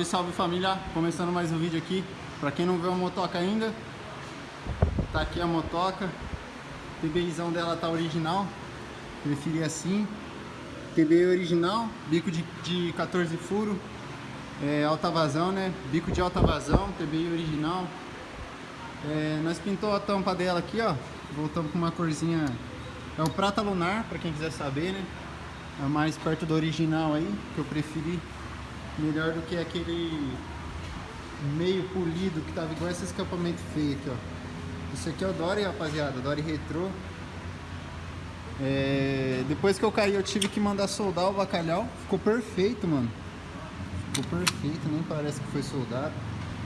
Salve, salve família! Começando mais um vídeo aqui. Pra quem não viu a motoca ainda, tá aqui a motoca. TBIzão dela tá original. Preferi assim. TBI original, bico de, de 14 furo, é, alta vazão, né? Bico de alta vazão, TBI original. É, nós pintou a tampa dela aqui, ó. Voltamos com uma corzinha. É o prata lunar, pra quem quiser saber, né? É mais perto do original aí, que eu preferi. Melhor do que aquele meio polido que tava igual esse escapamento feio aqui, ó. Isso aqui é o Dory, rapaziada, Dory Retro. É... Depois que eu caí, eu tive que mandar soldar o bacalhau. Ficou perfeito, mano. Ficou perfeito, nem parece que foi soldado.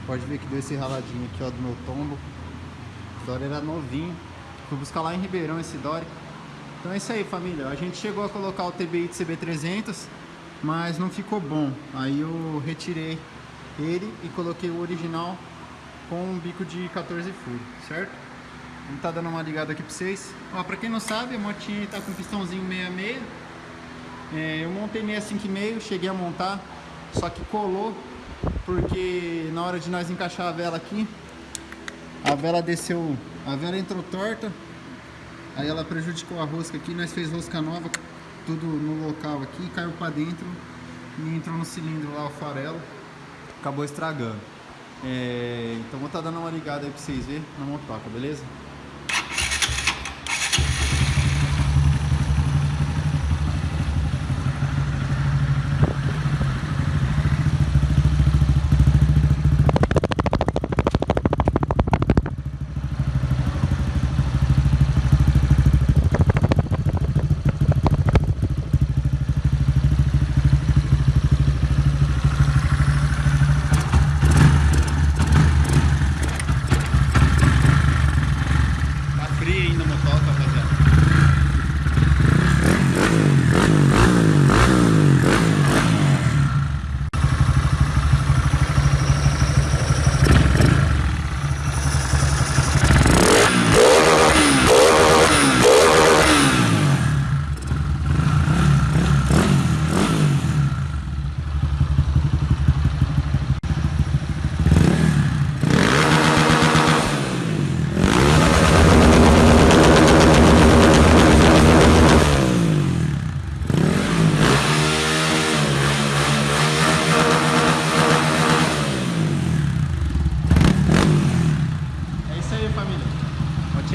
Pode ver que deu esse raladinho aqui, ó, do meu tombo. O Dory era novinho. Fui buscar lá em Ribeirão esse Dory. Então é isso aí, família. A gente chegou a colocar o TBI de CB300 mas não ficou bom. Aí eu retirei ele e coloquei o original com um bico de 14 furos, certo? Vamos tá dando uma ligada aqui pra vocês. Ó, pra quem não sabe, a motinha tá com pistãozinho 66. É, eu montei 65,5, cheguei a montar, só que colou, porque na hora de nós encaixar a vela aqui, a vela desceu, a vela entrou torta, aí ela prejudicou a rosca aqui, nós fez rosca nova, tudo no local aqui, caiu para dentro e entrou no cilindro lá o farelo, acabou estragando. É, então vou estar tá dando uma ligada aí para vocês verem na motoca, beleza?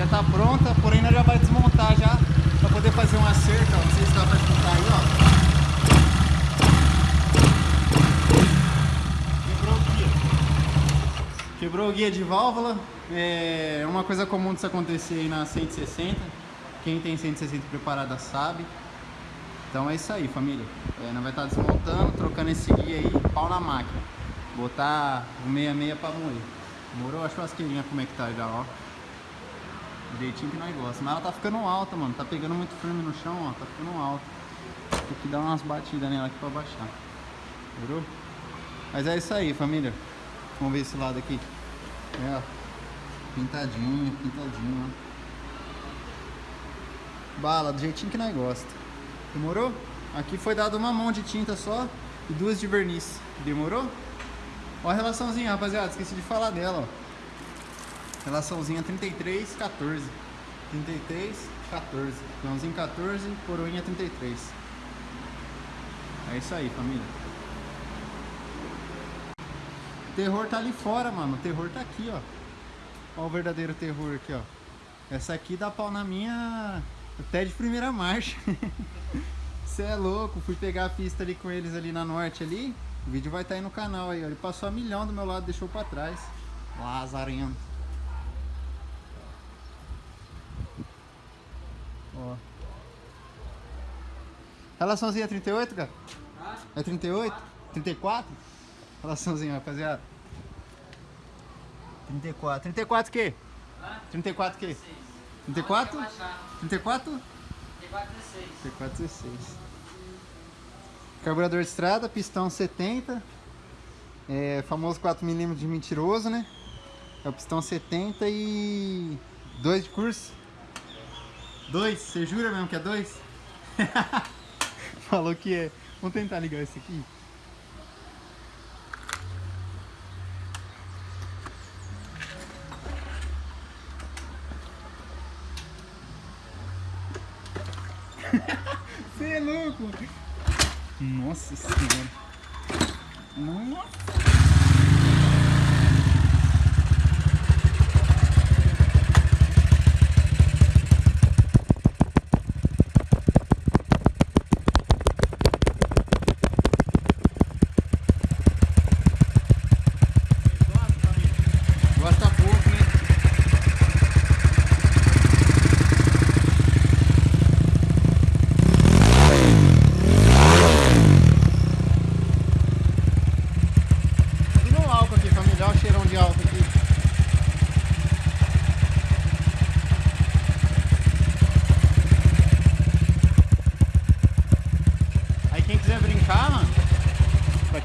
tá pronta, porém nós já vai desmontar já para poder fazer um acerto, ó. não sei se dá para escutar aí, ó. Quebrou o guia. Quebrou o guia de válvula, é uma coisa comum disso acontecer aí na 160, quem tem 160 preparada sabe. Então é isso aí, família. É, nós vai estar desmontando, trocando esse guia aí, pau na máquina. Botar o 66 para moer. Morou a churrasqueirinha como é que tá já, ó. Jeitinho que nós gostamos. Mas ela tá ficando alta, mano. Tá pegando muito firme no chão, ó. Tá ficando alta. Tem que dar umas batidas nela aqui pra baixar. Virou? Mas é isso aí, família. Vamos ver esse lado aqui. É, ó. Pintadinho, pintadinho, ó. Bala, do jeitinho que nós gostamos. Demorou? Aqui foi dado uma mão de tinta só e duas de verniz. Demorou? Ó a relaçãozinha, rapaziada. Esqueci de falar dela, ó. Relaçãozinha 33, 14. 33, 14. Peãozinho 14, coroinha 33. É isso aí, família. Terror tá ali fora, mano. O terror tá aqui, ó. Ó o verdadeiro terror aqui, ó. Essa aqui dá pau na minha até de primeira marcha. Você é louco. Fui pegar a pista ali com eles ali na norte ali. O vídeo vai estar tá aí no canal aí, ó. Ele passou a milhão do meu lado, deixou pra trás. Lazarento. Ó. Relaçãozinha 38, cara? É 38? 34? Relaçãozinha, rapaziada. 34. 34 o quê? 34 o quê? 34? 34? 34, 16. 34, 16. Carburador de estrada, pistão 70. É, famoso 4mm de mentiroso, né? É o pistão 70 e 2 de curso. Dois? Você jura mesmo que é dois? Falou que é. Vamos tentar ligar esse aqui. Você é louco! Nossa senhora! Nossa!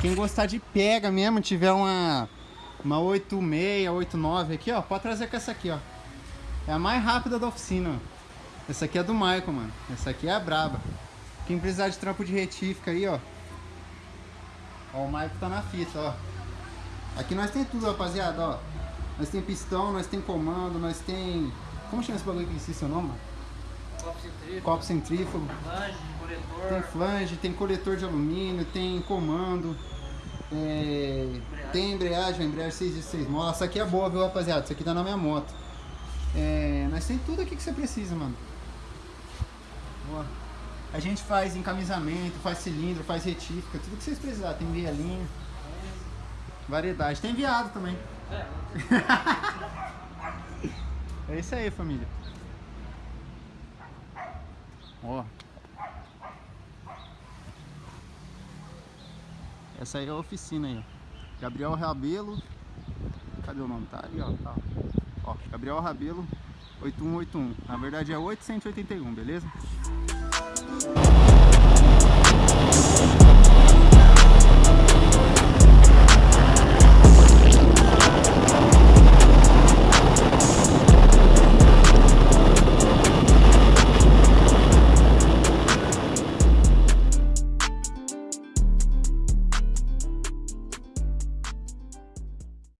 Quem gostar de pega mesmo, tiver uma, uma 86, 89 aqui, ó, pode trazer com essa aqui, ó. É a mais rápida da oficina, ó. Essa aqui é do Michael, mano. Essa aqui é a braba. Quem precisar de trampo de retífica aí, ó. Ó, o Michael tá na fita, ó. Aqui nós tem tudo, rapaziada, ó. Nós tem pistão, nós tem comando, nós tem... Como chama esse bagulho que esqueci seu nome? mano? Copo centrífugo, Copo centrífugo. flange, Tem flange, tem coletor de alumínio, tem comando, é, tem embreagem, embreagem 6 de 6 molas. Essa aqui é boa, viu, rapaziada? Isso aqui tá na minha moto. É, nós tem tudo aqui que você precisa, mano. Boa. A gente faz encamisamento, faz cilindro, faz retífica, tudo que vocês precisarem. Tem vielinho, variedade. Tem viado também. É, É isso aí, família. Ó. Essa aí é a oficina aí, ó. Gabriel Rabelo. Cadê o nome? Tá ali, ó. Tá. Ó, Gabriel Rabelo 8181. Na verdade é 881, beleza?